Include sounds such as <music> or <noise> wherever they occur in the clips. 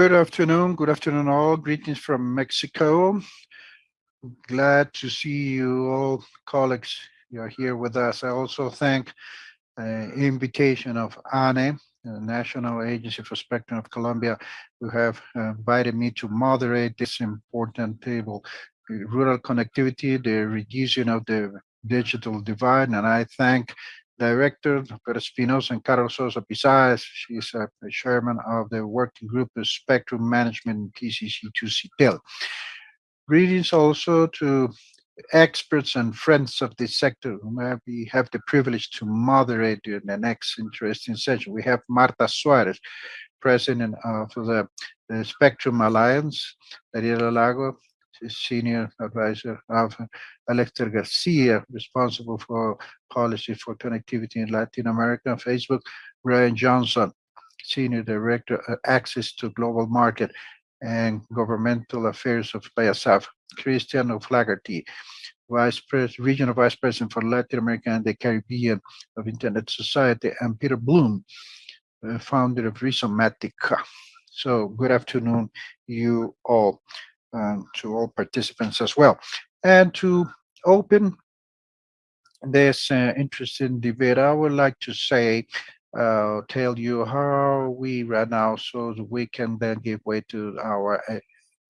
Good afternoon. Good afternoon, all. Greetings from Mexico. Glad to see you all, colleagues. You are here with us. I also thank uh, invitation of ANE, the National Agency for Spectrum of Colombia, who have uh, invited me to moderate this important table, rural connectivity, the reduction of the digital divide, and I thank Director Pedro Espinosa and Carlos Sosa Pisaez. She's a, a chairman of the working group of Spectrum Management PCC2CTEL. Greetings also to experts and friends of the sector whom we have the privilege to moderate in the next interesting session. We have Marta Suarez, president of the, the Spectrum Alliance, Daniela Lago, senior advisor of Alexter Garcia, responsible for policy for connectivity in Latin America, Facebook, Brian Johnson, senior director of access to global market and governmental affairs of BASF, Christian O'Flaherty, Vice President, Regional Vice President for Latin America and the Caribbean of Internet Society, and Peter Bloom, uh, founder of Rhizomatica. So good afternoon, you all, um, to all participants as well. And to open this uh, interesting debate, I would like to say, uh, tell you how we run now so we can then give way to our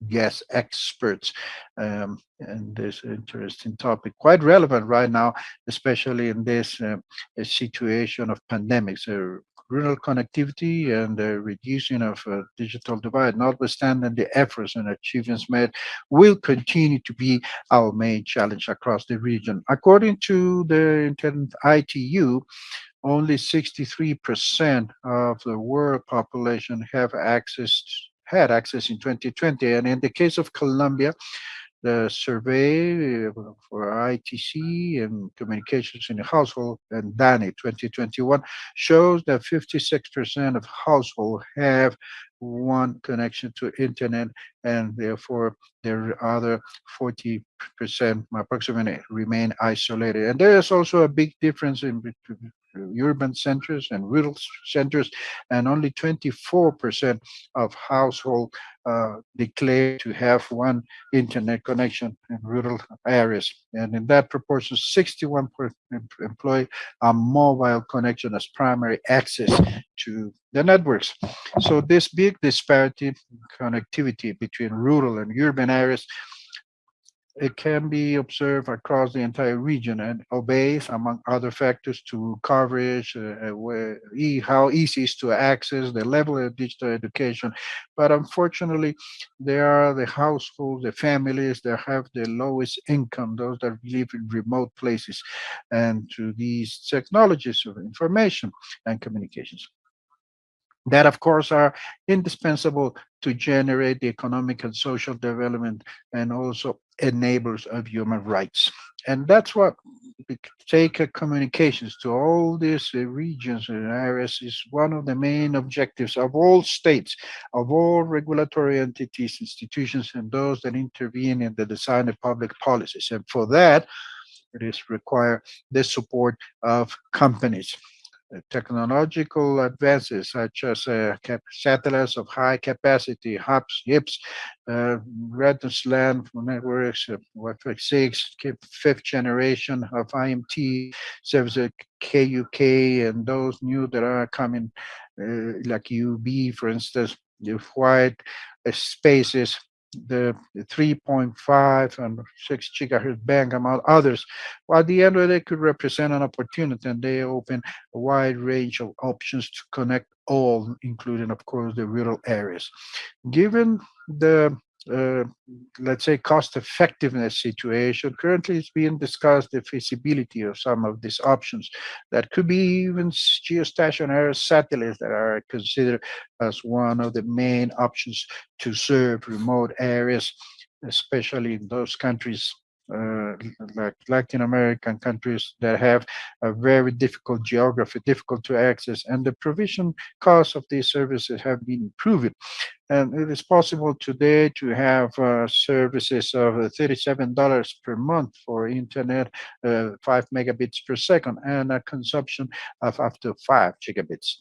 guest experts um, and this interesting topic quite relevant right now especially in this uh, situation of pandemics uh, rural connectivity and the reducing of uh, digital divide, notwithstanding the efforts and achievements made, will continue to be our main challenge across the region. According to the ITU, only 63% of the world population have access had access in 2020. And in the case of Colombia, the survey uh, for ITC and communications in the household and DANE 2021 shows that 56% of households have one connection to internet and therefore there are other 40% approximately remain isolated. And there is also a big difference in between urban centers and rural centers, and only 24% of households uh, declare to have one internet connection in rural areas. And in that proportion, 61% employ a mobile connection as primary access to the networks. So this big disparity in connectivity between rural and urban areas it can be observed across the entire region and obeys, among other factors, to coverage, uh, uh where, e how easy is to access, the level of digital education. But unfortunately, there are the households, the families that have the lowest income, those that live in remote places, and to these technologies of information and communications that of course are indispensable to generate the economic and social development and also enablers of human rights. And that's what take communications to all these uh, regions and areas is one of the main objectives of all states, of all regulatory entities, institutions, and those that intervene in the design of public policies. And for that, it is require the support of companies technological advances such as uh, satellites of high capacity, HAPS, HIBS, uh, Redness LAN networks, uh, Wi-Fi 6, fifth generation of IMT services, KUK, and those new that are coming, uh, like UB, for instance, the white uh, spaces the, 3.5 and 6 gigahertz band among others. At the end of day, could represent an opportunity and they open a wide range of options to connect all, including, of course, the rural areas. Given the uh, let's say, cost effectiveness situation. Currently, it's being discussed the feasibility of some of these options. That could be even geostationary satellites that are considered as one of the main options to serve remote areas, especially in those countries uh, like Latin American countries that have a very difficult geography, difficult to access, and the provision costs of these services have been improved. And it is possible today to have uh, services of $37 per month for internet, uh, 5 megabits per second, and a consumption of up to 5 gigabits.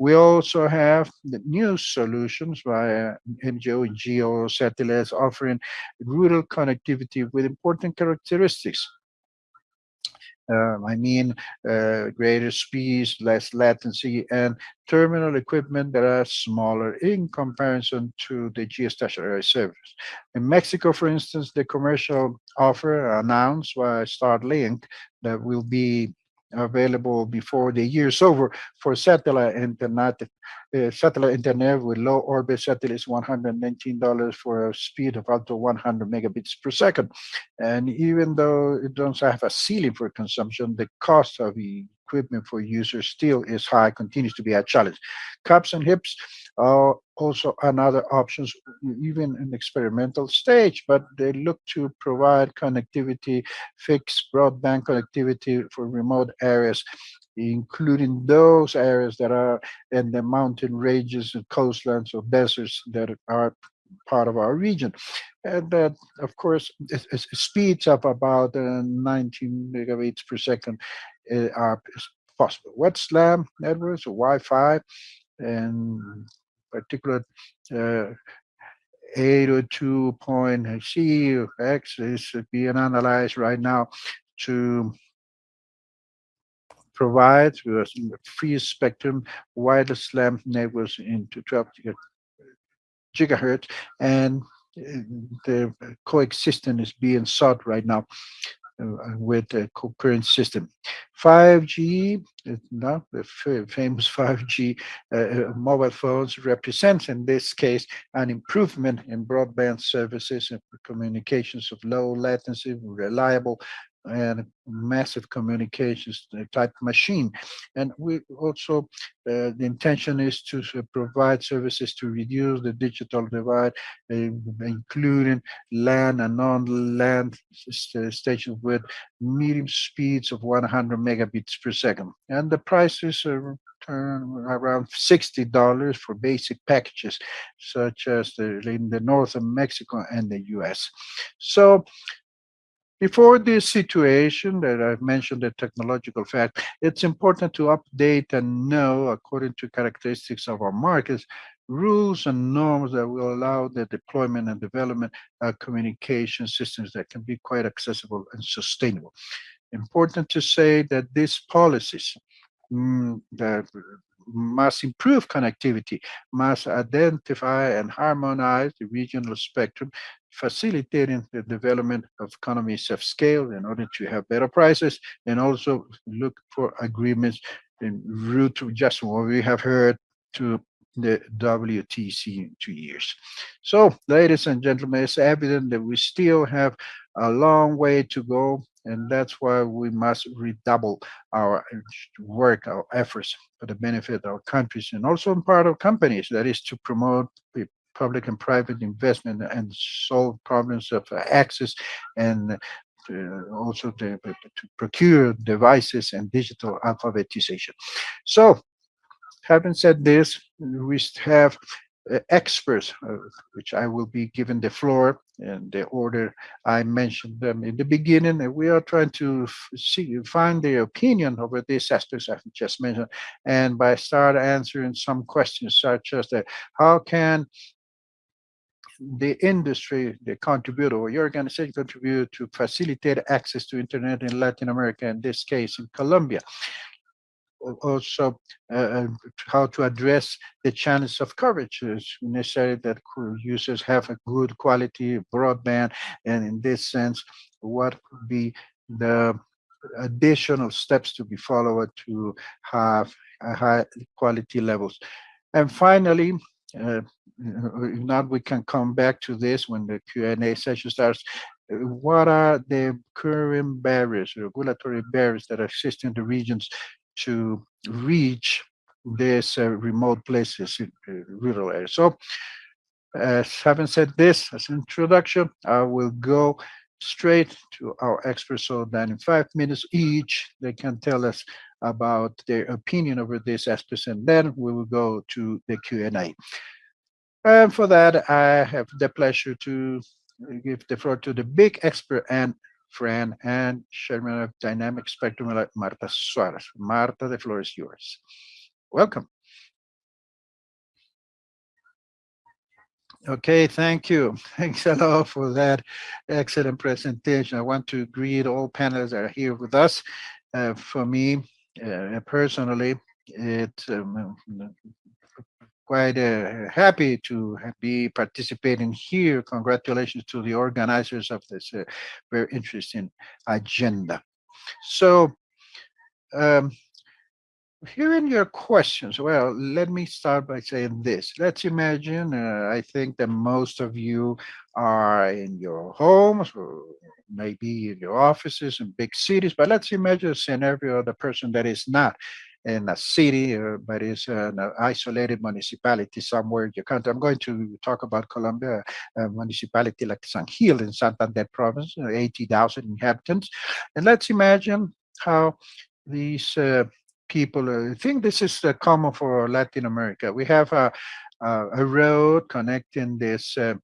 We also have the new solutions via MEO and GEO satellites offering rural connectivity with important characteristics um, I mean, uh, greater speeds, less latency, and terminal equipment that are smaller in comparison to the geostationary service. In Mexico, for instance, the commercial offer announced by Starlink that will be available before the year is over for satellite internet. Uh, satellite internet with low orbit satellites, $119 for a speed of up to 100 megabits per second. And even though it doesn't have a ceiling for consumption, the cost of equipment for users still is high, continues to be a challenge. HAPS and HIBS are also another options, even in experimental stage, but they look to provide connectivity, fixed broadband connectivity for remote areas including those areas that are in the mountain ranges and coastlands or deserts that are part of our region. And that, of course, it, it speeds up about uh, 19 megabits per second are possible. What's SLAM networks or Wi-Fi and particular uh, 802.c X is being analyzed right now to provide free spectrum wireless LAN networks into 12 gigahertz and uh, the coexistence is being sought right now with the current system. 5G, now the famous <laughs> 5G uh, uh, mobile phones represents in this case an improvement in broadband services and communications of low latency, reliable and massive communications type machine. And we also, uh, the intention is to uh, provide services to reduce the digital divide, uh, including land and non-land stations with medium speeds of 100 megabits per second. And the prices are around $60 for basic packages, such as the, in the north of Mexico and the US. So before this situation that I've mentioned, the technological fact, it's important to update and know, according to characteristics of our markets, rules and norms that will allow the deployment and development of communication systems that can be quite accessible and sustainable. Important to say that these policies mm, that must improve connectivity, must identify and harmonize the regional spectrum facilitating the development of economies of scale in order to have better prices and also look for agreements in route to just what we have heard to the WRC in two years. So, ladies and gentlemen, it's evident that we still have a long way to go, and that's why we must redouble our work, our efforts for the benefit of our countries and also in part of companies, that is to promote public and private investment and solve problems of access and uh, also to, to, procure devices and digital alphabetization. So having said this, we have uh, experts, uh, which I will be given the floor in the order I mentioned them in the beginning. And we are trying to see, find the opinion over these aspects I've just mentioned. And by start answering some questions such as that, how can the industry, the contributor, or your organization contribute to facilitate access to internet in Latin America, in this case in Colombia. Also, uh, uh how to address the challenge of coverage. It's necessary that users have a good quality broadband, and in this sense, what could be the additional steps to be followed to have high quality levels. And finally, uh, if not, we can come back to this when the Q&A session starts. Uh, what are the current barriers, regulatory barriers that exist in the regions to reach these uh, remote places in uh, rural areas? So, as having said this as an introduction, I will go straight to our experts so that in five minutes each, they can tell us about their opinion over this aspect, and then we will go to the Q&A. And for that, I have the pleasure to give the floor to the big expert and friend and chairman of Dynamic Spectrum, Marta Suarez. Marta, the floor is yours. Welcome. Okay, thank you. <laughs> Thanks a lot for that excellent presentation. I want to greet all panelists that are here with us. Uh, for me, uh, personally, it's um, quite uh, happy to be participating here. Congratulations to the organizers of this uh, very interesting agenda. So, um, Hearing your questions, well, let me start by saying this. Let's imagine, uh, I think that most of you are in your homes or maybe in your offices in big cities, but let's imagine a scenario of the person that is not in a city, uh, but is an isolated municipality somewhere in your country. I'm going to talk about Colombia, a municipality like San Gil in Santander province, uh, 80,000 inhabitants. And let's imagine how these uh, people. Uh, I think this is uh, common for Latin America. We have a, a, a road connecting this, uh,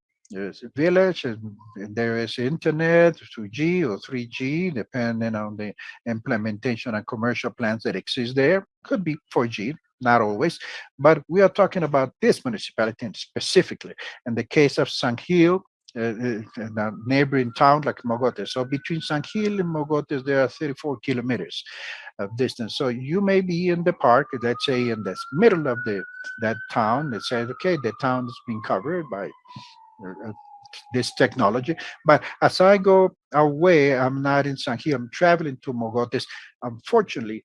village, and there is internet, 2G or 3G, depending on the implementation and commercial plans that exist there. Could be 4G, not always, but we are talking about this municipality specifically. In the case of San Gil, uh, uh, neighboring town like Mogotes. So between San Gil and Mogotes, there are 34 kilometers of distance. So you may be in the park, let's say in the middle of the that town that says, okay, the town is being covered by uh, this technology. But as I go away, I'm not in San Gil, I'm traveling to Mogotes. Unfortunately,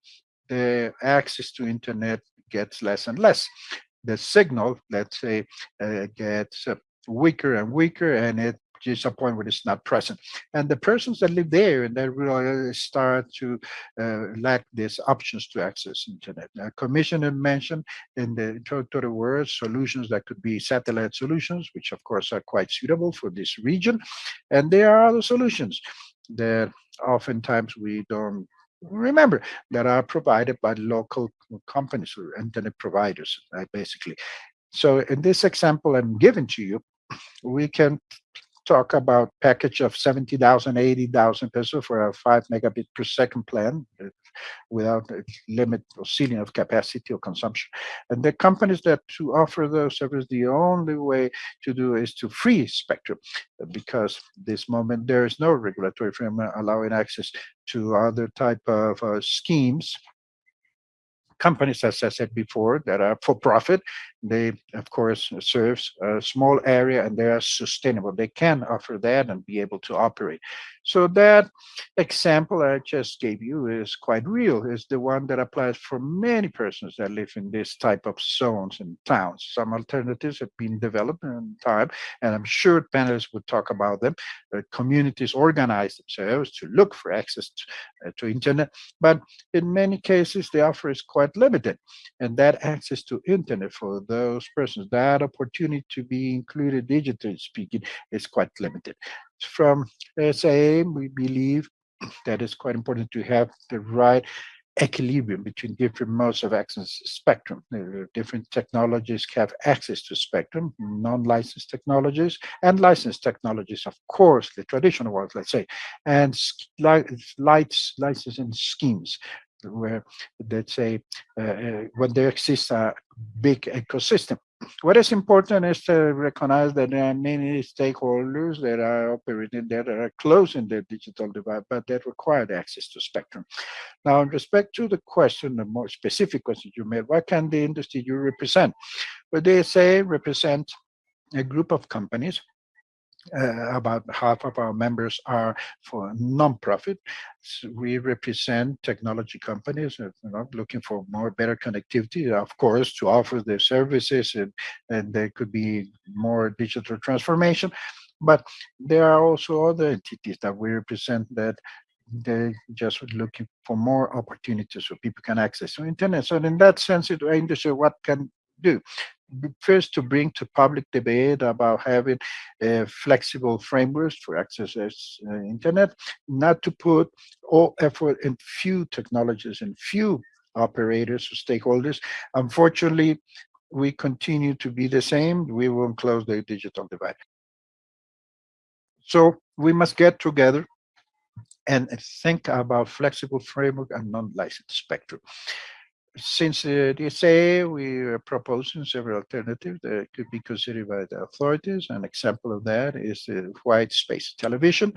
the access to internet gets less and less. The signal, let's say, uh, gets uh, weaker and weaker, and it just a point where it's not present. And the persons that live there and that really start to uh, lack these options to access internet. Uh, Commissioner mentioned in the introductory words solutions that could be satellite solutions, which of course are quite suitable for this region. And there are other solutions that oftentimes we don't remember that are provided by local companies or internet providers, basically. So in this example I'm giving to you, we can talk about package of 70,000, 80,000 pesos for a five megabit per second plan uh, without a limit or ceiling of capacity or consumption. And the companies that to offer those services, the only way to do is to free spectrum because this moment there is no regulatory framework allowing access to other type of uh, schemes companies, as I said before, that are for profit. They, of course, serves a small area and they are sustainable. They can offer that and be able to operate. So that example I just gave you is quite real, is the one that applies for many persons that live in this type of zones and towns. Some alternatives have been developed in time, and I'm sure panelists would talk about them. Uh, communities organize themselves to look for access to, uh, to internet, but in many cases, the offer is quite limited. And that access to internet for those persons, that opportunity to be included digitally speaking is quite limited. From SA, we believe <clears throat> that it's quite important to have the right equilibrium between different modes of access spectrum. Different technologies have access to spectrum, non-licensed technologies and licensed technologies, of course, the traditional ones, let's say, and lights licensing schemes where, let's say, uh, uh, when there exists a big ecosystem what is important is to recognize that there are many stakeholders that are operating there that are closing the digital divide, but that require access to spectrum. Now, in respect to the question, the more specific question you made, what can the industry you represent? Well, they say represent a group of companies uh, about half of our members are for non-profit. So we represent technology companies you know, looking for more better connectivity, of course, to offer their services and, and there could be more digital transformation. But there are also other entities that we represent that they're just looking for more opportunities so people can access the internet. So in that sense, it industry, what can do? First to bring to public debate about having uh, flexible frameworks for access uh, internet, not to put all effort in few technologies and few operators or stakeholders. Unfortunately, we continue to be the same, we won't close the digital divide. So we must get together and think about flexible framework and non-licensed spectrum. Since the DSA, we are proposing several alternatives that could be considered by the authorities. An example of that is the white space television.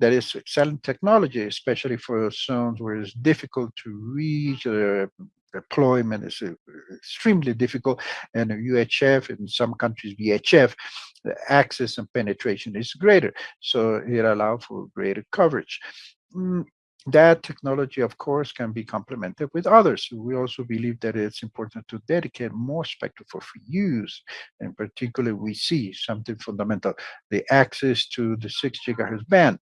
That is excellent technology, especially for zones where it's difficult to reach uh, deployment is uh, extremely difficult and UHF in some countries VHF the access and penetration is greater so it allows for greater coverage mm, that technology of course can be complemented with others. We also believe that it's important to dedicate more spectrum for free use and particularly we see something fundamental the access to the six gigahertz band.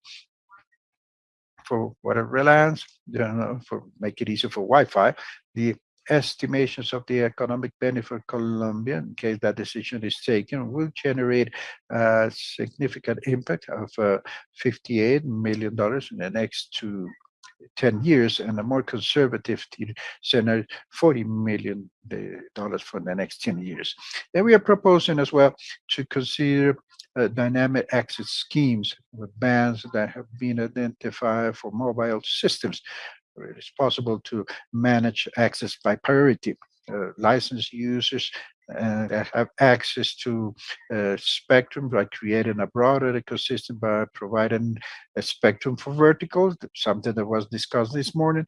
For whatever lands, you know, for make it easier for Wi-Fi, the estimations of the economic benefit for Colombia, in case that decision is taken, will generate a significant impact of uh, $58 million in the next two 10 years and a more conservative scenario, $40 million for the next 10 years. And we are proposing as well to consider uh, dynamic access schemes with bands that have been identified for mobile systems. Where it is possible to manage access by priority. Uh, licensed users that have access to uh, spectrum by creating a broader ecosystem by providing a spectrum for verticals, something that was discussed this morning,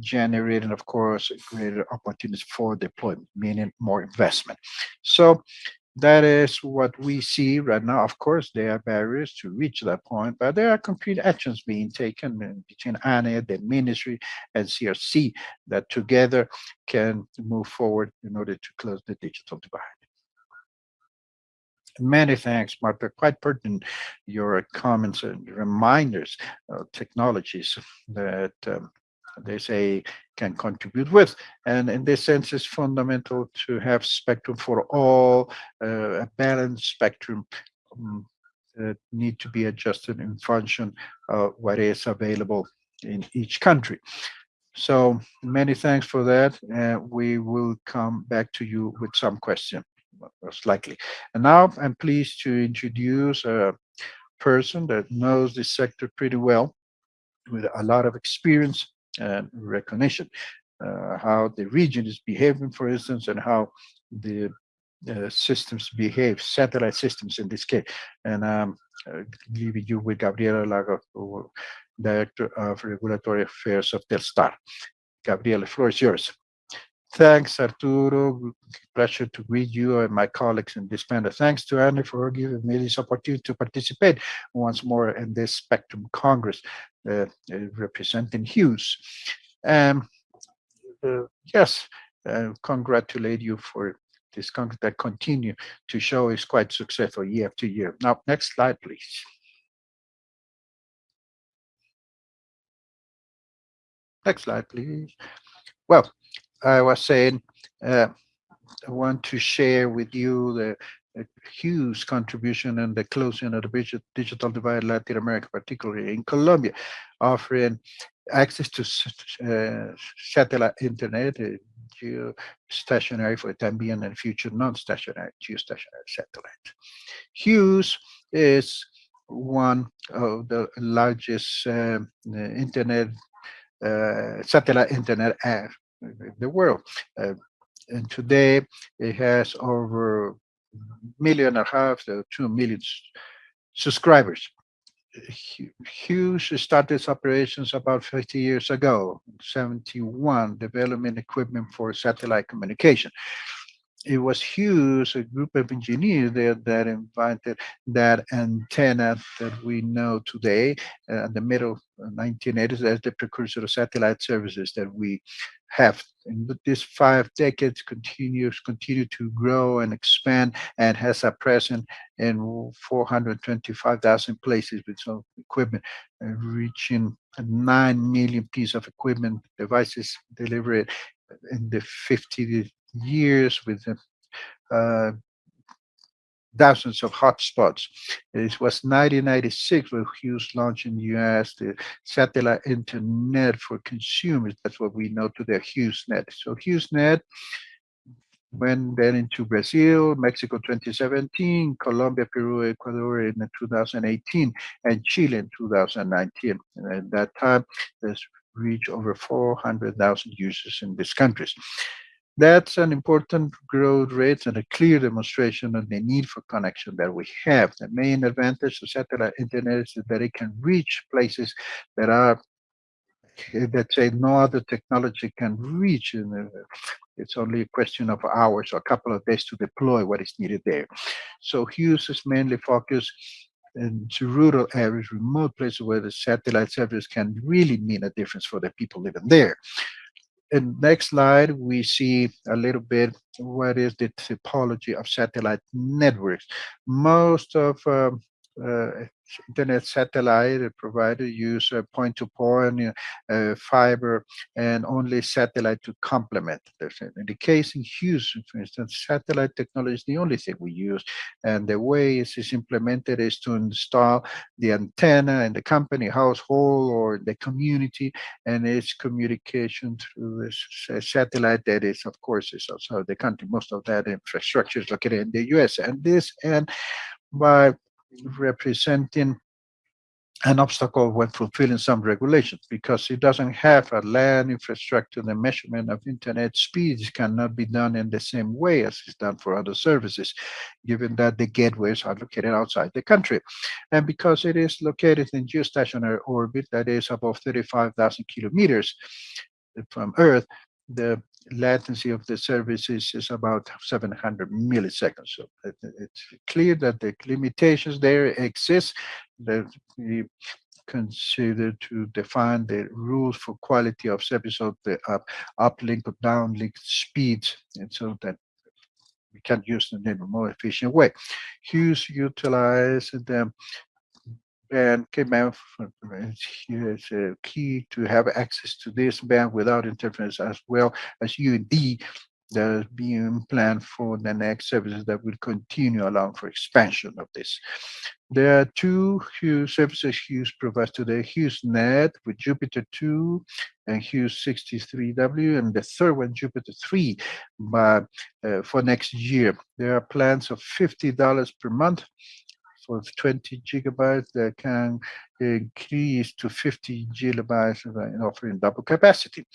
generating, of course, greater opportunities for deployment, meaning more investment. So that is what we see right now. Of course, there are barriers to reach that point, but there are concrete actions being taken between ANE, the ministry, and CRC that together can move forward in order to close the digital divide. Many thanks, Marta. Quite pertinent, your comments and reminders of technologies that um, they say can contribute with. And in this sense, it's fundamental to have spectrum for all, uh, a balanced spectrum um, that need to be adjusted in function of what is available in each country. So many thanks for that. Uh, we will come back to you with some question, most likely. And now I'm pleased to introduce a person that knows this sector pretty well with a lot of experience recognition, uh, how the region is behaving, for instance, and how the uh, systems behave, satellite systems in this case. And um, uh, leaving you with Gabriela Lago, Director of Regulatory Affairs of Telstar. Gabriela, the floor is yours. Thanks, Arturo. Pleasure to greet you and my colleagues in this panel. Thanks to ANE for giving me this opportunity to participate once more in this Spectrum Congress representing Hughes. Um, uh, yes, uh, congratulate you for this that continue to show is quite successful year after year. Now, next slide, please. Next slide, please. Well, I was saying, uh, I want to share with you the, the huge contribution and the closing of the digital divide in Latin America, particularly in Colombia, offering access to uh, satellite internet, uh, geostationary for the time being and future non-stationary geostationary satellite. Hughes is one of the largest uh, internet uh, satellite internet in the world. Uh, and today it has over a million and a half to two million subscribers. Hughes started operations about 50 years ago, 71, development equipment for satellite communication it was Hughes, a group of engineers there that invented that antenna that we know today uh, in the middle 1980s as the precursor of satellite services that we have. And this five decades continues continue to grow and expand and has a presence in 425,000 places with some equipment, uh, reaching 9 million pieces of equipment devices delivered in the 50 years with uh, thousands of hotspots. It was 1996 when Hughes launched in the US the satellite internet for consumers. That's what we know today, HughesNet. So HughesNet went then into Brazil, Mexico 2017, Colombia, Peru, Ecuador in 2018, and Chile in 2019. And at that time, there's reached over 400,000 users in these countries. That's an important growth rate and a clear demonstration of the need for connection that we have. The main advantage of satellite internet is that it can reach places that are let's say no other technology can reach and uh, it's only a question of hours or a couple of days to deploy what is needed there so hughes is mainly focused into rural areas remote places where the satellite service can really mean a difference for the people living there. In next slide we see a little bit what is the typology of satellite networks. Most of um, Uh, internet satellite provider uh, use uh, a point-to-point uh, fiber and only satellite to complement. In the case in Houston, for instance, satellite technology is the only thing we use. And the way it is implemented is to install the antenna in the company, household, or the community, and its communication through this satellite that is, of course, is also the country. Most of that infrastructure is located in the US. And this, and by representing an obstacle when fulfilling some regulations because it doesn't have a land infrastructure. The measurement of internet speeds cannot be done in the same way as is done for other services, given that the gateways are located outside the country. And because it is located in geostationary orbit that is above 35,000 kilometers from Earth, the latency of the services is about 700 milliseconds. So it's clear that the limitations there exist that we consider to define the rules for quality of service of the up, uplink or downlink speeds and so that we can use them in a more efficient way. Hughes utilized the band came is uh, key to have access to this band without interference as well as UND that is being planned for the next services that will continue along for expansion of this. There are two Hughes services Hughes provides today, HughesNet with Jupiter 2 and Hughes 63W, and the third one, Jupiter 3, but, uh, for next year. There are plans of $50 per month for 20 gigabytes that can increase to 50 gigabytes in offering double capacity.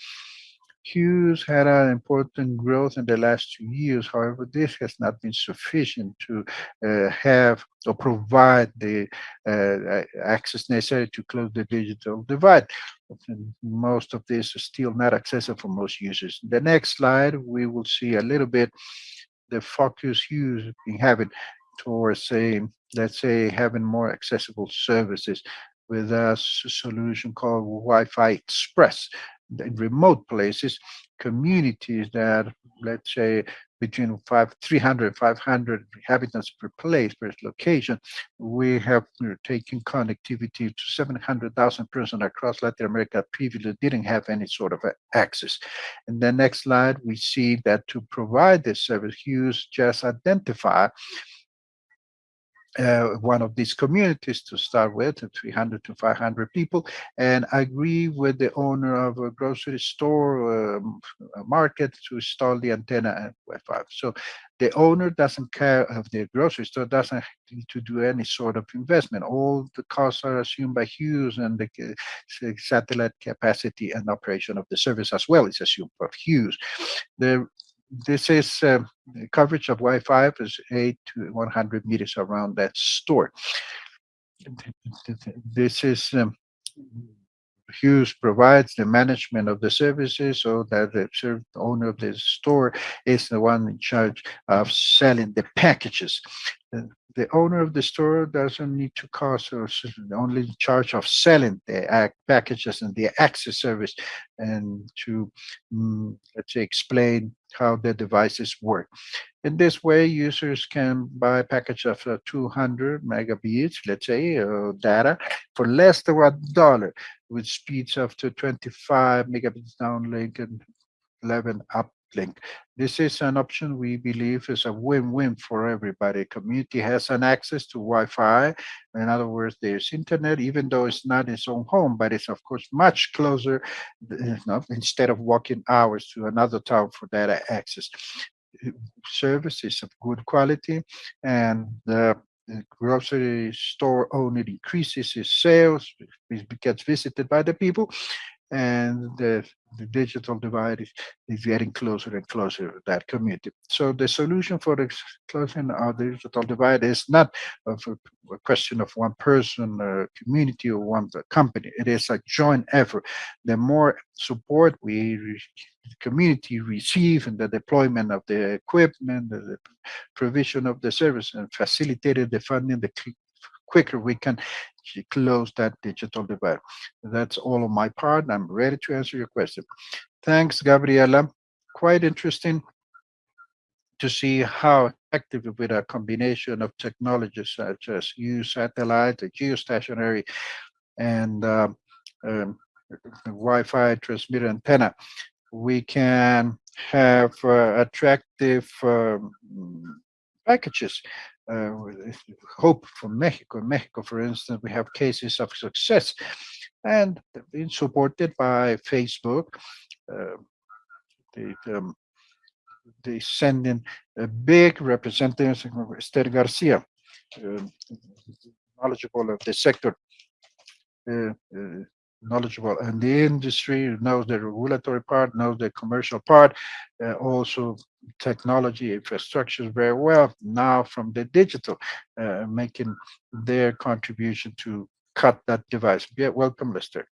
Hughes had an important growth in the last two years. However, this has not been sufficient to uh, have or provide the uh, access necessary to close the digital divide. And most of this is still not accessible for most users. The next slide, we will see a little bit the focus Hughes been having towards say, let's say having more accessible services with a solution called Wi-Fi Express in remote places, communities that, let's say, between five, 300, 500 inhabitants per place, per location, we have uh, taken connectivity to 700,000 persons across Latin America previously didn't have any sort of access. In the next slide, we see that to provide this service, Hughes just identify uh, one of these communities to start with, 300 to 500 people, and agree with the owner of a grocery store um, a market to install the antenna at Wi-Fi. So the owner doesn't care of the grocery store, doesn't need to do any sort of investment. All the costs are assumed by Hughes and the uh, satellite capacity and operation of the service as well is assumed by Hughes. The this is uh, coverage of Wi-Fi is 8 to 100 meters around that store. This is um, Hughes provides the management of the services so that the owner of the store is the one in charge of selling the packages. The, owner of the store doesn't need to cost or only in charge of selling the packages and the access service and to, um, let's say, explain how the devices work. In this way, users can buy a package of uh, 200 megabits, let's say, uh, data for less than one dollar with speeds up to 25 megabits downlink and 11 uplink. This is an option we believe is a win-win for everybody. Community has an access to Wi-Fi. In other words, there's internet, even though it's not its own home, but it's of course much closer instead of walking hours to another town for data access. services of good quality and the the grocery store owner increases his sales, gets visited by the people, and the, the digital divide is, is getting closer and closer to that community. So the solution for the closing of the digital divide is not a, a question of one person, a community, or one uh, company. It is a joint effort. The more support we the community receive in the deployment of the equipment, the, the provision of the service, and facilitated the funding, the quicker we can close that digital divide. That's all on my part. I'm ready to answer your question. Thanks, Gabriela. Quite interesting to see how effective with a combination of technologies such as Hughes satellite, geostationary, and uh, um, Wi-Fi transmitter antenna, we can have uh, attractive um, packages uh, hope for Mexico. In Mexico, for instance, we have cases of success and been supported by Facebook. Uh, they, um, they send in a big representative, Esther Garcia, uh, knowledgeable of the sector, uh, uh, knowledgeable in the industry, knows the regulatory part, knows the commercial part, uh, also technology infrastructure very well now from the digital, uh, making their contribution to cut that device. Yeah, welcome, Esther.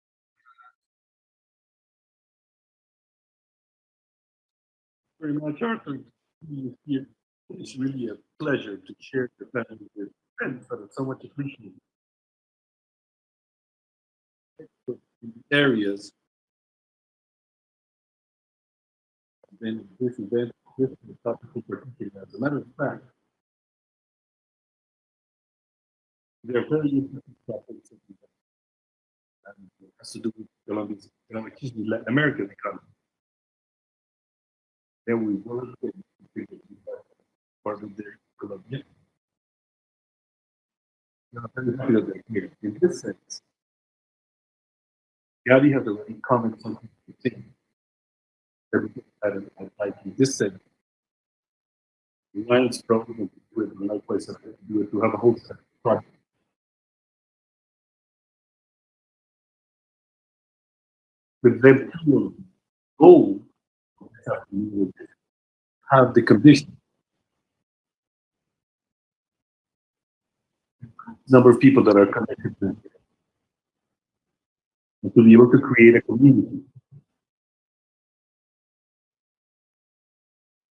Very much, Arthur. It's really a pleasure to share the family with that are so much appreciated. Areas. Then this event this is topical particular. As a matter of fact, they're very interesting topics and it has to do with Colombia's economic history, Latin American economy. Then we work with part of the Colombia. Now, I'm happy that they're here. In this sense, Gadi has already commented on the thing. Everything like in this sense Lions probably to do it, and likewise have to do it to have a whole set of projects. But then to go have the condition. Number of people that are connected to. And to be able to create a community.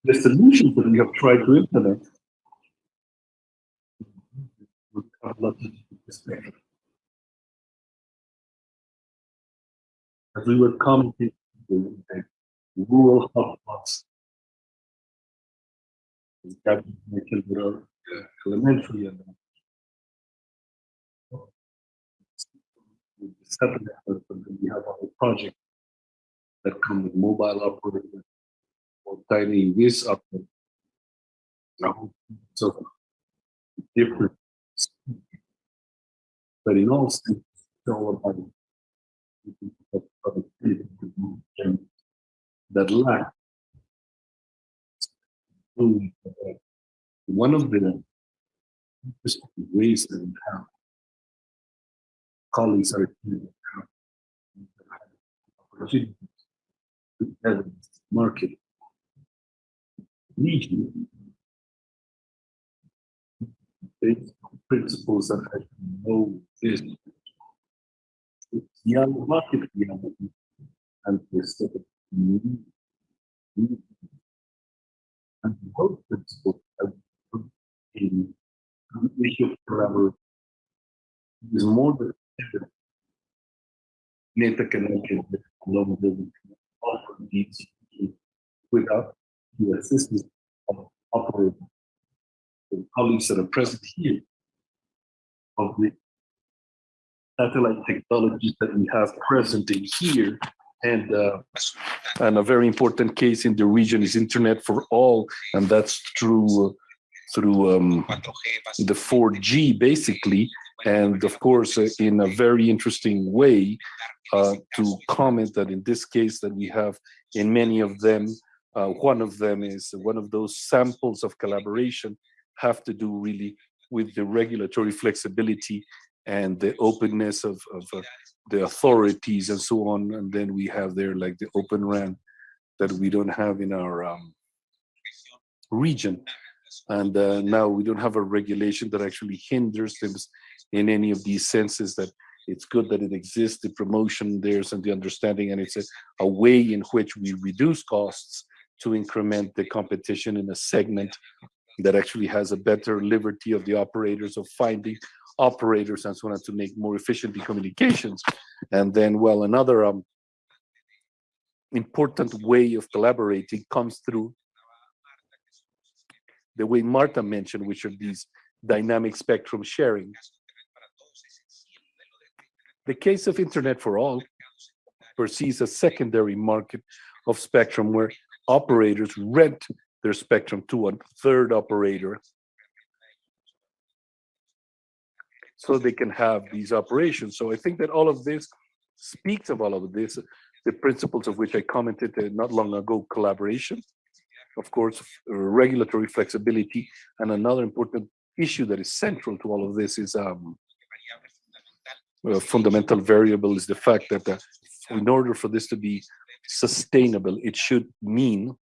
the solutions that we have tried to implement as we were commenting the rural hotspots that elementary and separate efforts, then we have our project that come with mobile operators or tiny this up so different. But in all states it's all about that lack. One of the ways that we have colleagues are market. Legion basic principles that I know is young market reality and of and those principles in issue forever is more than Neta can get along with offer these without the assistance of operating the colleagues that are present here. Of the satellite technologies that we have present in here and uh, and a very important case in the region is internet for all and that's through through um, the 4G basically and of course uh, in a very interesting way uh, to comment that in this case that we have in many of them Uh, one of them is one of those samples of collaboration have to do really with the regulatory flexibility and the openness of, of uh, the authorities and so on. And then we have there like the open RAN that we don't have in our um, region. And uh, now we don't have a regulation that actually hinders them in any of these senses that it's good that it exists, the promotion there's and the understanding, and it's a, a way in which we reduce costs to increment the competition in a segment that actually has a better liberty of the operators of finding operators and so on to make more efficient the communications. And then, well, another um, important way of collaborating comes through the way Marta mentioned, which are these dynamic spectrum sharing. The case of Internet for All perceives a secondary market of spectrum where operators rent their spectrum to a third operator so they can have these operations. So I think that all of this speaks of all of this, the principles of which I commented uh, not long ago, collaboration, of course, regulatory flexibility, and another important issue that is central to all of this is um, a fundamental variable is the fact that uh, in order for this to be sustainable, it should mean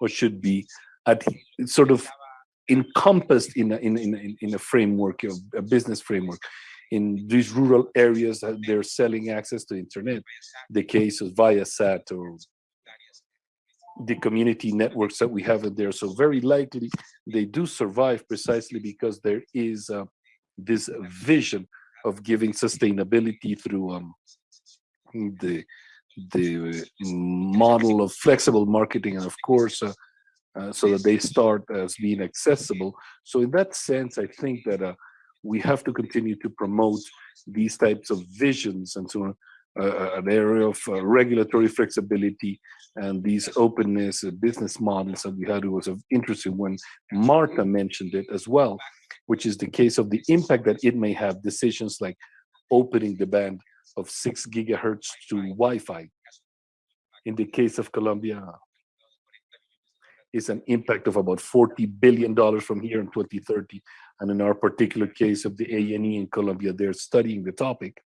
or should be at sort of encompassed in a, in, in, in a framework, a business framework. In these rural areas, uh, they're selling access to internet. The case of Viasat or the community networks that we have there. So very likely they do survive precisely because there is uh, this vision of giving sustainability through um, the the model of flexible marketing and of course uh, uh, so that they start as being accessible. So in that sense, I think that uh, we have to continue to promote these types of visions and so uh, an area of uh, regulatory flexibility and these openness uh, business models that we had it was of interesting when Marta mentioned it as well, which is the case of the impact that it may have decisions like opening the band of six gigahertz to Wi-Fi. In the case of Colombia, is an impact of about $40 billion from here in 2030. And in our particular case of the ANE in Colombia, they're studying the topic.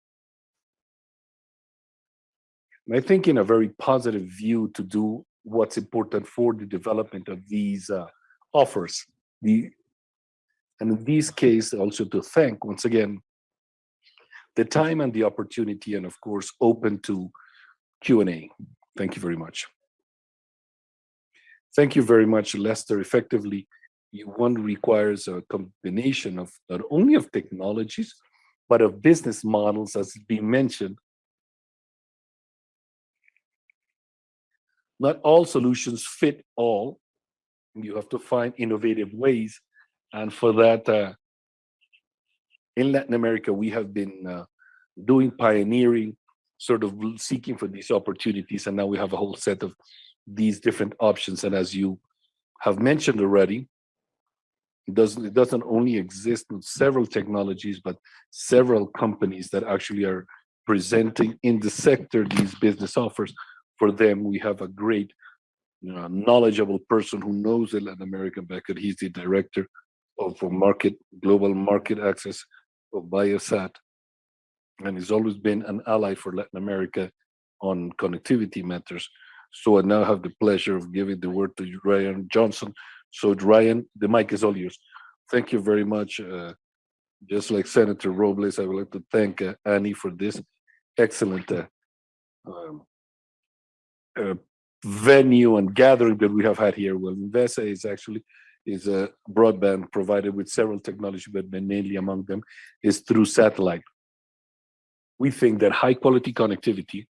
And I think in a very positive view to do what's important for the development of these uh, offers. The, and in this case, also to thank, once again, the time and the opportunity, and of course, open to Q&A. Thank you very much. Thank you very much, Lester. Effectively, one requires a combination of not only of technologies, but of business models, as being mentioned. Not all solutions fit all. You have to find innovative ways. And for that, uh, in Latin America, we have been uh, doing pioneering, sort of seeking for these opportunities. And now we have a whole set of these different options. And as you have mentioned already, it doesn't, it doesn't only exist in several technologies, but several companies that actually are presenting in the sector these business offers. For them, we have a great you know, knowledgeable person who knows the Latin American market. He's the director of market, global market access of Viasat. And he's always been an ally for Latin America on connectivity matters. So I now have the pleasure of giving the word to Ryan Johnson. So Ryan, the mic is all yours. Thank you very much. Uh, just like Senator Robles, I would like to thank uh, Annie for this excellent uh, um, uh, venue and gathering that we have had here. Well, Invesa is actually is a broadband provided with several technology, but mainly among them is through satellite. We think that high quality connectivity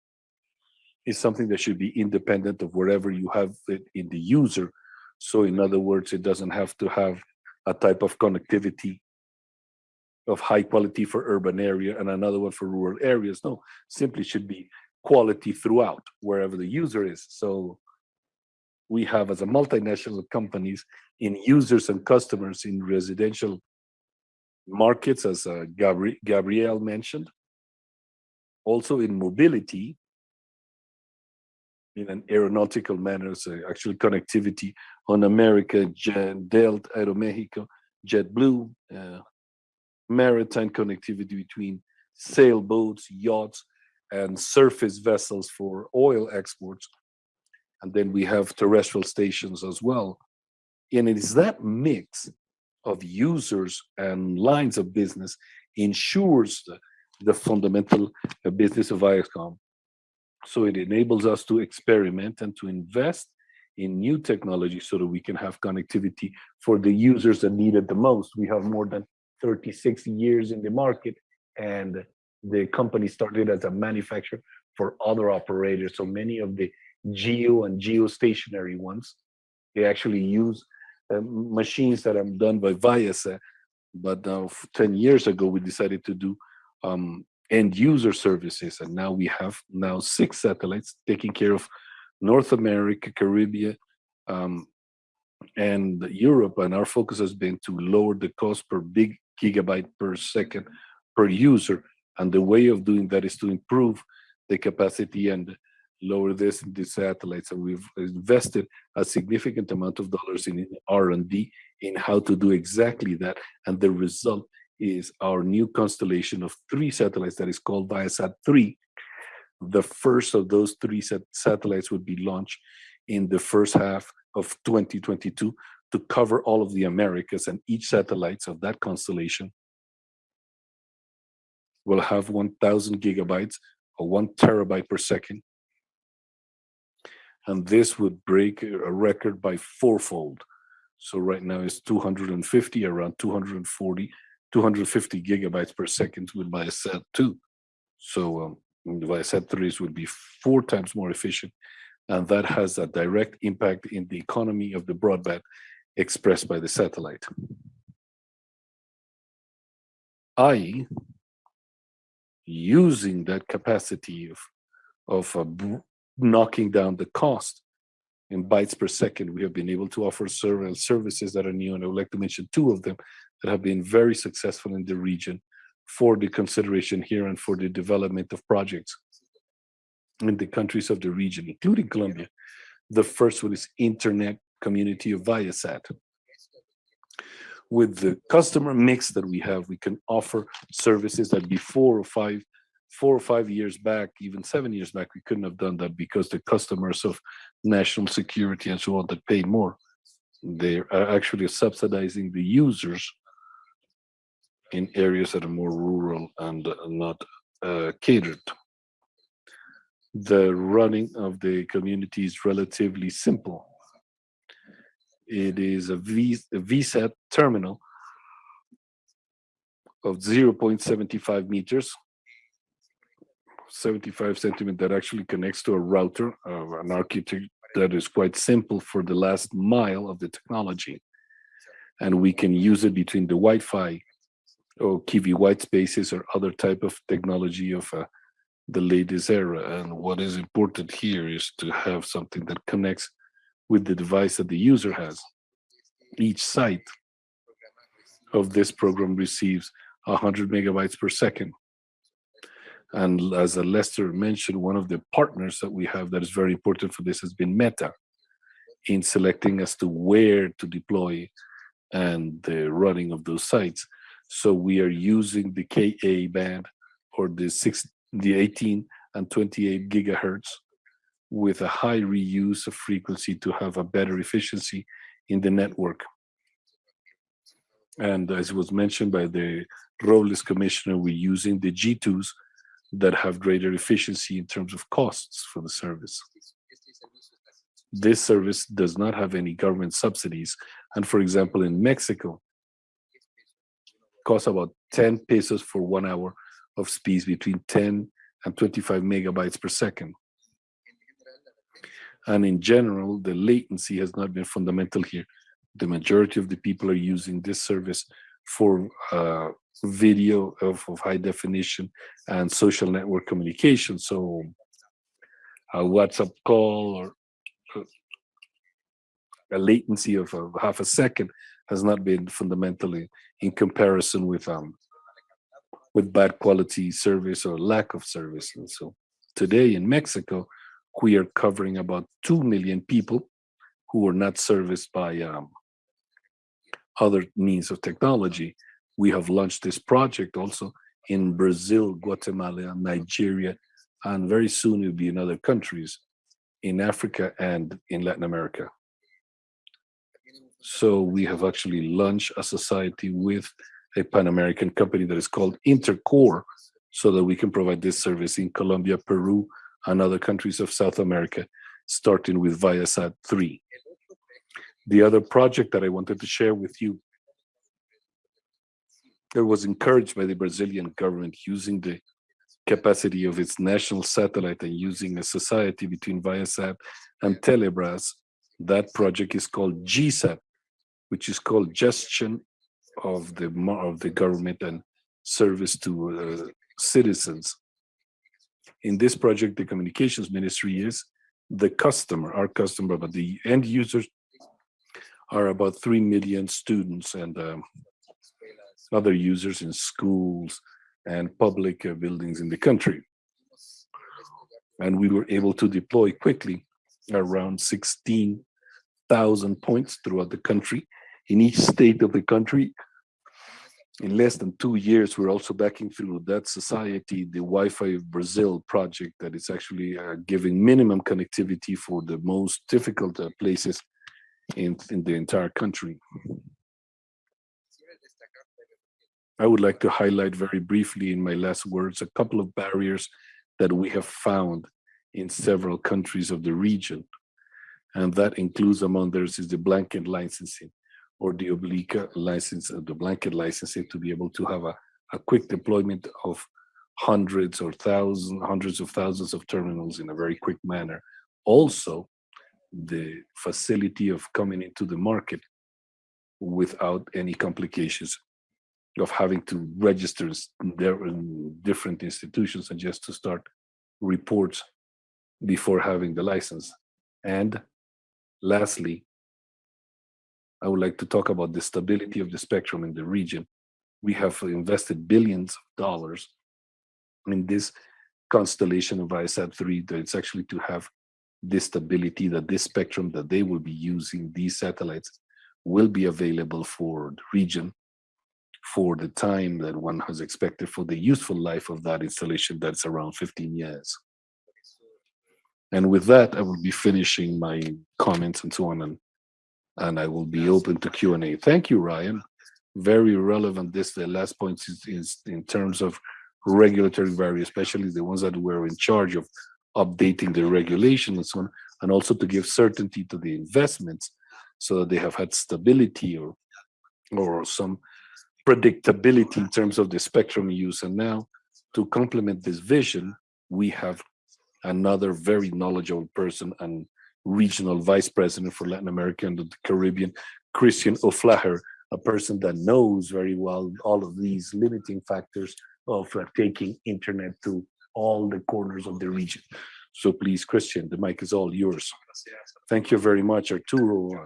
is something that should be independent of wherever you have it in the user. So in other words, it doesn't have to have a type of connectivity of high quality for urban area and another one for rural areas. No, simply should be quality throughout wherever the user is. So we have as a multinational companies in users and customers in residential markets, as uh, Gabri Gabrielle mentioned. Also in mobility, in an aeronautical manner, so actually connectivity on America, Delta, Aeromexico, JetBlue, uh, maritime connectivity between sailboats, yachts, and surface vessels for oil exports. And then we have terrestrial stations as well. And it is that mix of users and lines of business ensures the, the fundamental uh, business of Viasat. So it enables us to experiment and to invest in new technology so that we can have connectivity for the users that need it the most. We have more than 36 years in the market and the company started as a manufacturer for other operators. So many of the geo and geostationary ones, they actually use uh, machines that are done by Viasat. But f- 10 years ago, we decided to do um, end user services. And now we have now six satellites taking care of North America, Caribbean, um, and Europe. And our focus has been to lower the cost per big gigabyte per second per user. And the way of doing that is to improve the capacity and lower this in the satellites. And we've invested a significant amount of dollars in R&D in how to do exactly that. And the result is our new constellation of three satellites that is called Viasat 3. The first of those three sat- satellites would be launched in the first half of 2022 to cover all of the Americas and each satellites of that constellation will have 1000 gigabytes or one terabyte per second. And this would break a record by fourfold. So right now it's 250, around 240, 250 gigabytes per second with Viasat 2. So um, Viasat 3s would be four times more efficient. And that has a direct impact in the economy of the broadband expressed by the satellite. i.e., using that capacity of, of knocking down the cost in bytes per second, we have been able to offer several services that are new, and I would like to mention two of them that have been very successful in the region for the consideration here and for the development of projects in the countries of the region, including Colombia. The first one is Internet Community of Viasat. With the customer mix that we have, we can offer services that before or five, four or five years back, even seven years back, we couldn't have done that because the customers of national security and so on that pay more, they are actually subsidizing the users in areas that are more rural and not uh, catered. The running of the community is relatively simple. It is a, v, a VSAT terminal of 0.75 meters, 75 centimeter that actually connects to a router, uh, an architecture that is quite simple for the last mile of the technology. And we can use it between the Wi-Fi or Kiwi white spaces or other type of technology of uh, the latest era. And what is important here is to have something that connects with the device that the user has. Each site of this program receives 100 megabytes per second. And as Lester mentioned, one of the partners that we have that is very important for this has been Meta in selecting as to where to deploy and the running of those sites. So we are using the KA band or the six, the 18 and 28 gigahertz with a high reuse of frequency to have a better efficiency in the network. And as was mentioned by the Robles Commissioner, we're using the G2s that have greater efficiency in terms of costs for the service. This service does not have any government subsidies. And for example, in Mexico, costs about 10 pesos for one hour of speeds between 10 and 25 megabytes per second. And in general, the latency has not been fundamental here. The majority of the people are using this service for uh, video of, of high definition and social network communication. So a WhatsApp call or uh, a latency of uh, half a second has not been fundamentally in comparison with um with bad quality service or lack of service. And so today in Mexico, we are covering about 2 million people who are not serviced by um, other means of technology. We have launched this project also in Brazil, Guatemala, Nigeria, and very soon it will be in other countries in Africa and in Latin America. So we have actually launched a society with a Pan-American company that is called Intercore, so that we can provide this service in Colombia, Peru, and other countries of South America, starting with Viasat 3. The other project that I wanted to share with you that was encouraged by the Brazilian government using the capacity of its national satellite and using a society between Viasat and Telebras. That project is called GESAC, which is called Gestion of the of the government and service to uh, citizens. In this project, the communications ministry is the customer, our customer, but the end users are about 3 million students and um, other users in schools and public uh, buildings in the country. And we were able to deploy quickly around 16,000 points throughout the country. In each state of the country, in less than two years, we're also backing through that society, the Wi-Fi Brazil project that is actually uh, giving minimum connectivity for the most difficult uh, places in, in the entire country. I would like to highlight very briefly in my last words, a couple of barriers that we have found in several countries of the region. And that includes among others is the blanket licensing or the oblique license, uh, the blanket licensing to be able to have a, a quick deployment of hundreds or thousands, hundreds of thousands of terminals in a very quick manner. Also, the facility of coming into the market without any complications of having to register in different institutions and just to start reports before having the license. And lastly, I would like to talk about the stability of the spectrum in the region. We have invested billions of dollars in this constellation of Viasat-3 that it's actually to have this stability that this spectrum that they will be using, these satellites, will be available for the region for the time that one has expected for the useful life of that installation that's around 15 years. And with that, I will be finishing my comments and so on, and, and I will be open to Q&A. Thank you, Ryan. Very relevant, this, the last point is, is in terms of regulatory barriers, especially the ones that were in charge of updating the regulation and so on, and also to give certainty to the investments so that they have had stability or or some predictability in terms of the spectrum use. And now to complement this vision, we have another very knowledgeable person and regional vice president for Latin America and the Caribbean, Christian O'Flaherty, a person that knows very well all of these limiting factors of uh, taking internet to all the corners of the region. So please, Christian, the mic is all yours. Thank you very much, Arturo.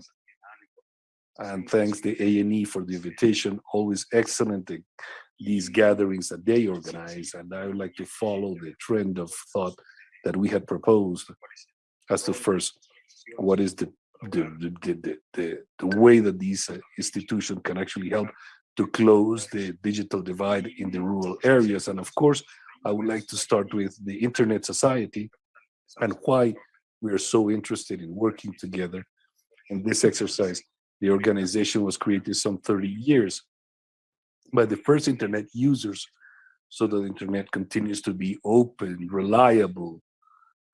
And thanks the ANE for the invitation. Always excellent, the, these gatherings that they organize. And I would like to follow the trend of thought that we had proposed as to first, what is the the, the, the, the, the way that these uh, institutions can actually help to close the digital divide in the rural areas. And of course, I would like to start with the Internet Society and why we are so interested in working together in this exercise. The organization was created some 30 years by the first internet users so that the internet continues to be open, reliable,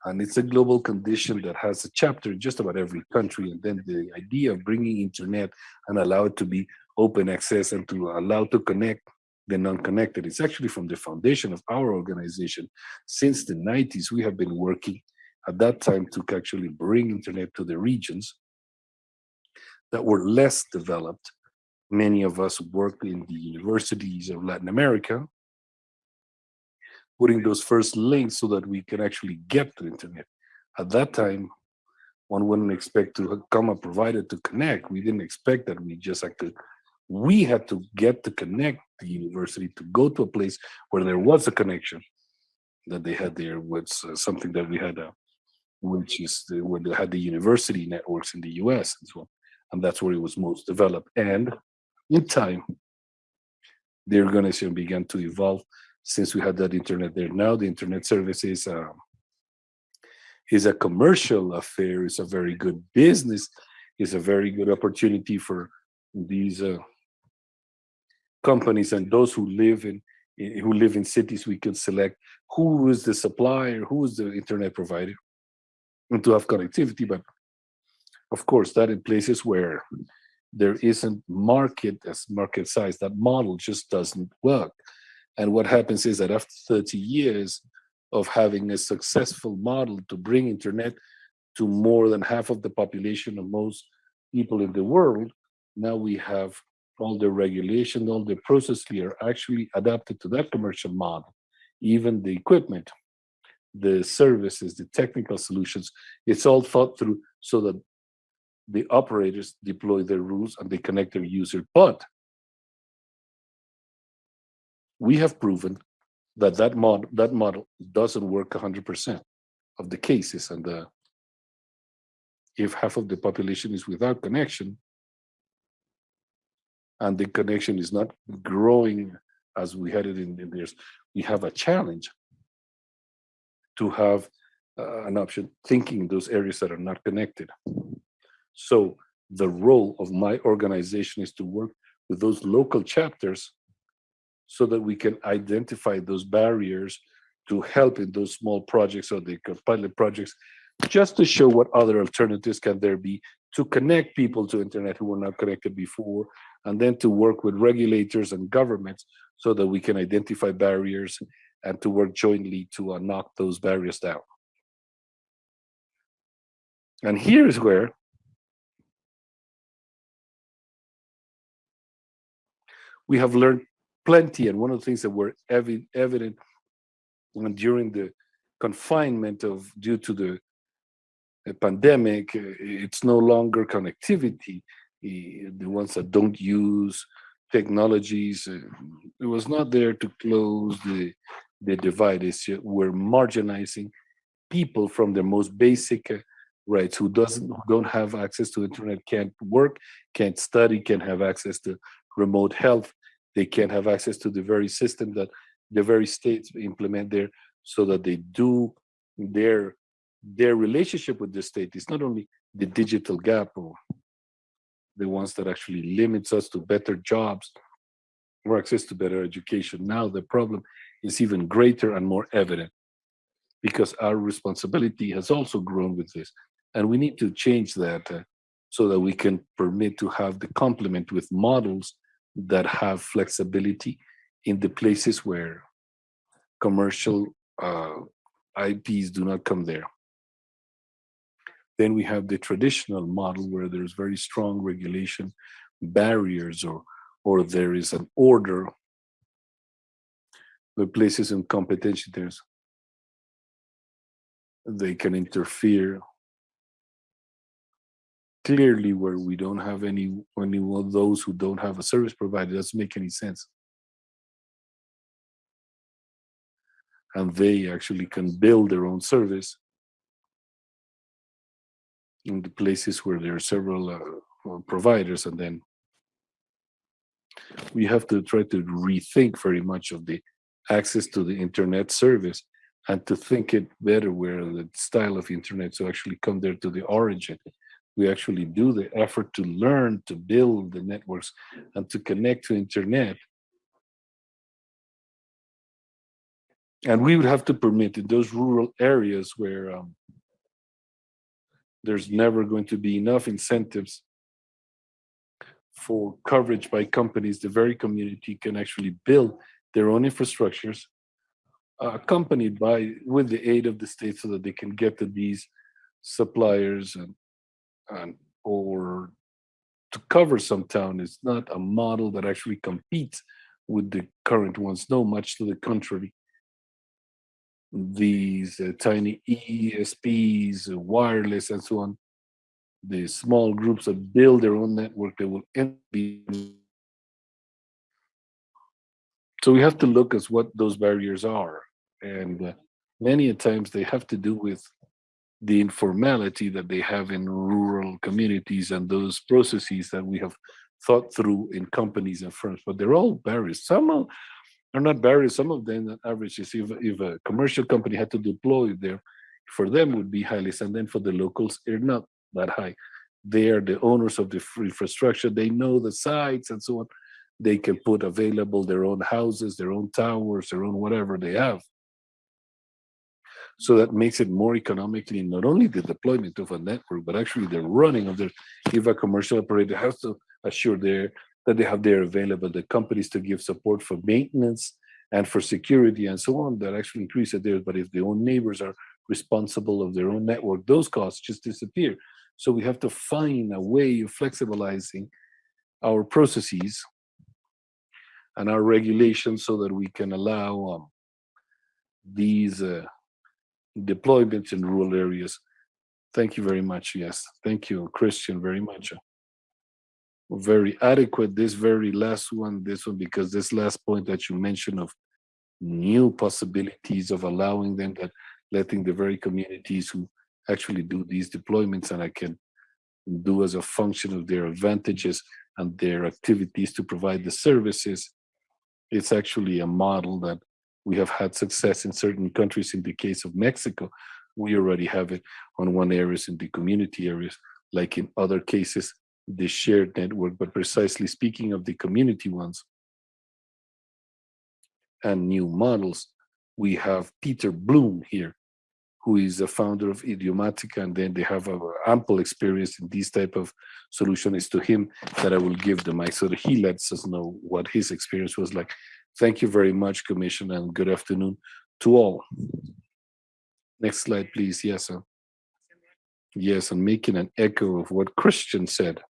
and it's a global condition that has a chapter in just about every country. And then the idea of bringing internet and allow it to be open access and to allow to connect the non-connected. It's actually from the foundation of our organization. Since the 90s, we have been working at that time to actually bring internet to the regions that were less developed. Many of us worked in the universities of Latin America, putting those first links so that we can actually get to internet. At that time, one wouldn't expect to come a provider to connect. We didn't expect that we just had to, we had to get to connect the university to go to a place where there was a connection that they had there was uh, something that we had uh, which is the, where they had the university networks in the US and so on. And that's where it was most developed. And in time, the organization began to evolve since we had that internet there. Now the internet service is, um, is a commercial affair, it's a very good business, it's a very good opportunity for these uh, companies and those who live in i- who live in cities, we can select who is the supplier, who is the internet provider, and to have connectivity. But of course, that in places where there isn't market as market size, that model just doesn't work. And what happens is that after 30 years of having a successful model to bring internet to more than half of the population of most people in the world, now we have all the regulation, all the processes are actually adapted to that commercial model. Even the equipment, the services, the technical solutions, it's all thought through so that the operators deploy their rules and they connect their user. But we have proven that that mod that model doesn't work 100% of the cases and uh, if half of the population is without connection and the connection is not growing as we had it in, in years, we have a challenge to have uh, an option thinking those areas that are not connected. So the role of my organization is to work with those local chapters so that we can identify those barriers to help in those small projects or the pilot projects, just to show what other alternatives can there be to connect people to internet who were not connected before, and then to work with regulators and governments so that we can identify barriers and to work jointly to uh, knock those barriers down. And here is where we have learned plenty. And one of the things that were evi evident when during the confinement of due to the, pandemic, uh, it's no longer connectivity. The ones that don't use technologies, uh, it was not there to close the the divide. It's we're marginalizing people from their most basic uh, rights who doesn't who don't have access to internet, can't work, can't study, can't have access to remote health. They can't have access to the very system that the very states implement there so that they do their their relationship with the state is not only the digital gap or the ones that actually limits us to better jobs or access to better education. Now the problem is even greater and more evident because our responsibility has also grown with this. And we need to change that uh, so that we can permit to have the complement with models that have flexibility in the places where commercial uh, IPs do not come there. Then we have the traditional model where there's very strong regulation barriers or or there is an order the places in competition there's they can interfere clearly where we don't have any any of those who don't have a service provider doesn't make any sense. And they actually can build their own service in the places where there are several uh, uh, providers and then we have to try to rethink very much of the access to the internet service and to think it better where the style of internet to actually come there to the origin we actually do the effort to learn to build the networks and to connect to internet. And we would have to permit in those rural areas where um, there's never going to be enough incentives for coverage by companies, the very community can actually build their own infrastructures uh, accompanied by with the aid of the state so that they can get to these suppliers and, and or to cover some town is not a model that actually competes with the current ones no much to the contrary these uh, tiny ESPs, uh, wireless, and so on. The small groups that build their own network, they will end be. So we have to look at what those barriers are, and uh, many times they have to do with the informality that they have in rural communities and those processes that we have thought through in companies and firms, but they're all barriers. Some are, not barriers. Some of them, the average is if, if a commercial company had to deploy there, for them would be highly, and then for the locals, they're not that high. They are the owners of the infrastructure. They know the sites and so on. They can put available their own houses, their own towers, their own whatever they have. So that makes it more economically, not only the deployment of a network, but actually the running of their, if a commercial operator has to assure their, that they have their available, the companies to give support for maintenance and for security and so on, that actually increase it there. But if the own neighbors are responsible of their own network, those costs just disappear. So we have to find a way of flexibilizing our processes and our regulations so that we can allow um, these uh, deployments in rural areas. Thank you very much. Yes, thank you, Christian, very much. Very adequate. This very last one, this one, because this last point that you mentioned of new possibilities of allowing them that letting the very communities who actually do these deployments and I can do as a function of their advantages and their activities to provide the services. It's actually a model that we have had success in certain countries. In the case of Mexico, we already have it on one areas in the community areas, like in other cases, the shared network, but precisely speaking of the community ones and new models, we have Peter Bloom here, who is the founder of Rhizomatica, and then they have a ample experience in these type of solution. It's to him that I will give the mic so that he lets us know what his experience was like. Thank you very much, Commissioner, and good afternoon to all. Next slide, please. Yes, sir. Yes, I'm making an echo of what Christian said.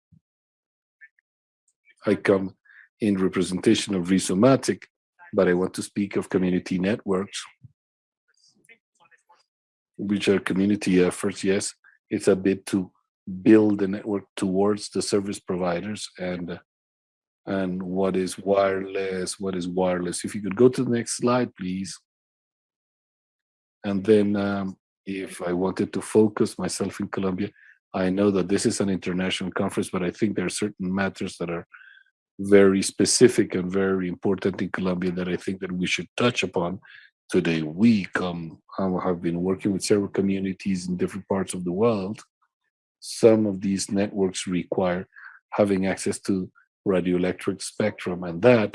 I come in representation of Rhizomatica, but I want to speak of community networks which are community efforts, yes, it's a bit to build the network towards the service providers and and what is wireless, what is wireless. If you could go to the next slide, please. And then um, if I wanted to focus myself in Colombia, I know that this is an international conference, but I think there are certain matters that are very specific and very important in Colombia that I think that we should touch upon today. We come um, have been working with several communities in different parts of the world. Some of these networks require having access to radioelectric spectrum, and that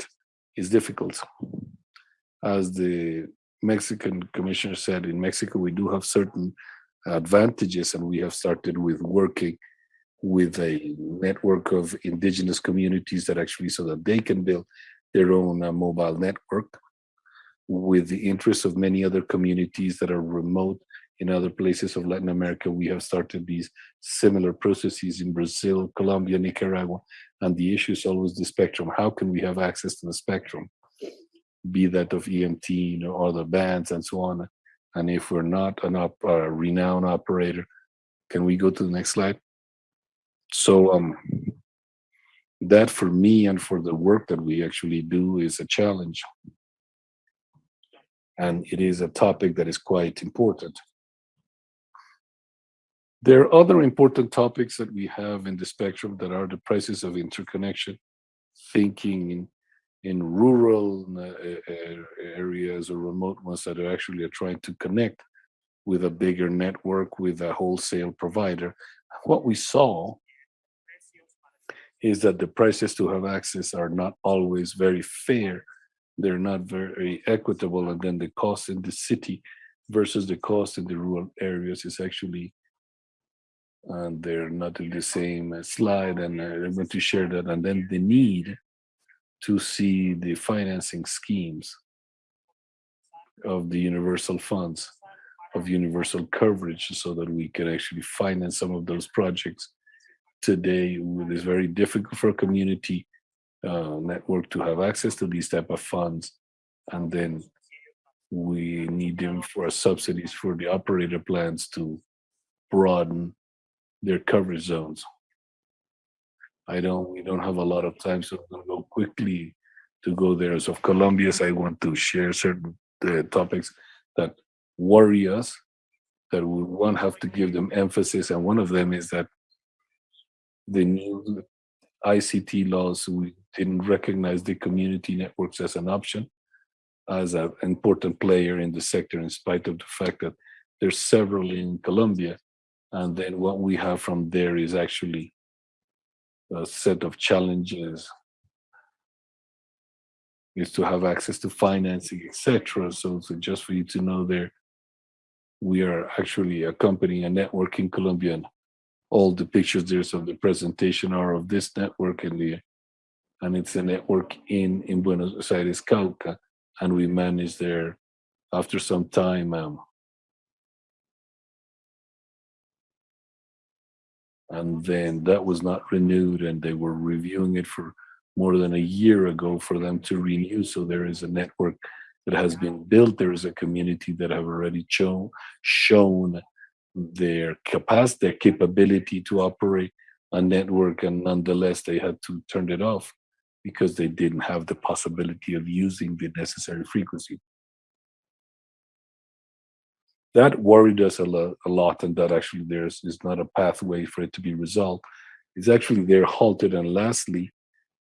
is difficult. As the Mexican commissioner said, in Mexico, we do have certain advantages, and we have started with working with a network of indigenous communities that actually so that they can build their own uh, mobile network with the interests of many other communities that are remote in other places of Latin America. We have started these similar processes in Brazil, Colombia, Nicaragua, and the issue is always the spectrum. How can we have access to the spectrum? Be that of EMT you know, or other bands and so on. And if we're not an op a renowned operator, can we go to the next slide? So um, that for me and for the work that we actually do is a challenge and it is a topic that is quite important. There are other important topics that we have in the spectrum that are the prices of interconnection, thinking in, in rural uh, areas or remote ones that are actually are trying to connect with a bigger network, with a wholesale provider. What we saw is that the prices to have access are not always very fair they're not very equitable and then the cost in the city versus the cost in the rural areas is actually and they're not in the same slide and uh, I'm going to share that and then the need to see the financing schemes of the universal funds of universal coverage so that we can actually finance some of those projects today. It is very difficult for a community uh, network to have access to these type of funds and then we need them for subsidies for the operator plans to broaden their coverage zones. I don't, we don't have a lot of time, so I'm gonna go quickly to go there. So of Colombia's, I want to share certain uh, topics that worry us that we one have to give them emphasis, and one of them is that the new ICT laws, we didn't recognize the community networks as an option, as an important player in the sector, in spite of the fact that there's several in Colombia. And then what we have from there is actually a set of challenges is to have access to financing, etc. So, so just for you to know there, we are actually a company, a network in Colombia, and all the pictures there's of the presentation are of this network in the and it's a network in in Buenos Aires, Cauca, and we manage there after some time um, and then that was not renewed and they were reviewing it for more than a year ago for them to renew. So there is a network that has been built. There is a community that have already shown shown their capacity their capability to operate a network and nonetheless they had to turn it off because they didn't have the possibility of using the necessary frequency that worried us a, lo- a lot and that actually there's is not a pathway for it to be resolved it's actually there halted. And lastly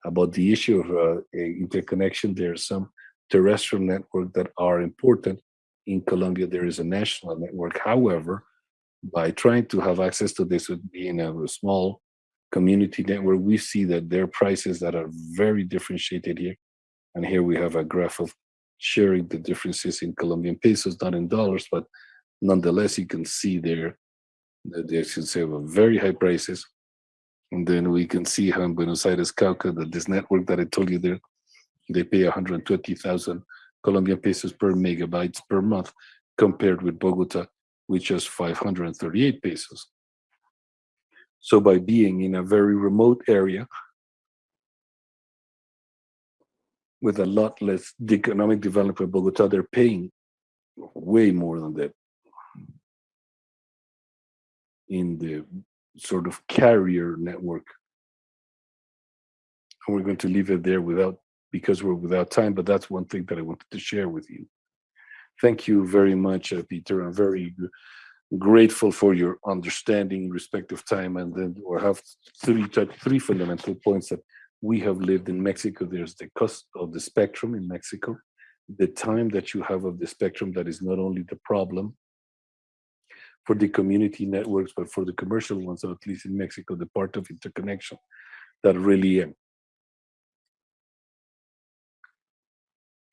about the issue of uh, interconnection there's some terrestrial network that are important. In colombia there is a national network. However by trying to have access to this with being a, a small community network we see that there are prices that are very differentiated here. And here we have a graph of sharing the differences in colombian pesos not in dollars but nonetheless, you can see there that they should say well, very high prices. And then we can see how in Buenos Aires, Cauca, that this network that I told you there, they pay 120,000 Colombian pesos per megabytes per month, compared with Bogota, which is 538 pesos. So by being in a very remote area, with a lot less economic development, Bogota, they're paying way more than that in the sort of carrier network. And we're going to leave it there without because we're without time, but that's one thing that I wanted to share with you. Thank you very much, uh, Peter. I'm very grateful for your understanding, respect of time, and then we have three three fundamental points that we have lived in Mexico. There's the cost of the spectrum in Mexico, the time that you have of the spectrum that is not only the problem, for the community networks, but for the commercial ones, or at least in Mexico, the part of interconnection that really um,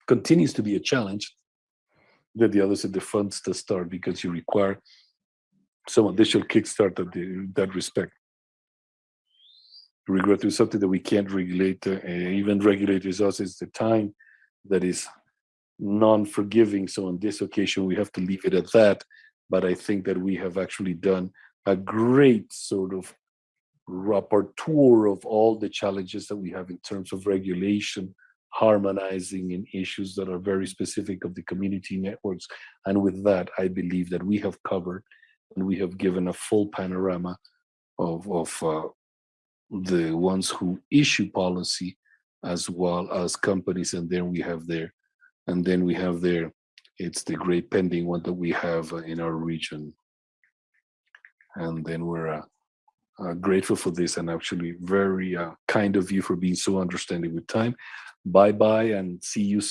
continues to be a challenge that the others in the funds to start because you require some additional kickstart at that respect. Regret is something that we can't regulate, uh, even regulators us is the time that is non-forgiving. So on this occasion, we have to leave it at that but I think that we have actually done a great sort of rapporteur of all the challenges that we have in terms of regulation, harmonizing in issues that are very specific of the community networks. And with that, I believe that we have covered and we have given a full panorama of, of uh, the ones who issue policy as well as companies. And then we have their, and then we have there it's the great pending one that we have uh, in our region. And then we're uh, uh, grateful for this and actually very uh, kind of you for being so understanding with time. Bye bye and see you soon.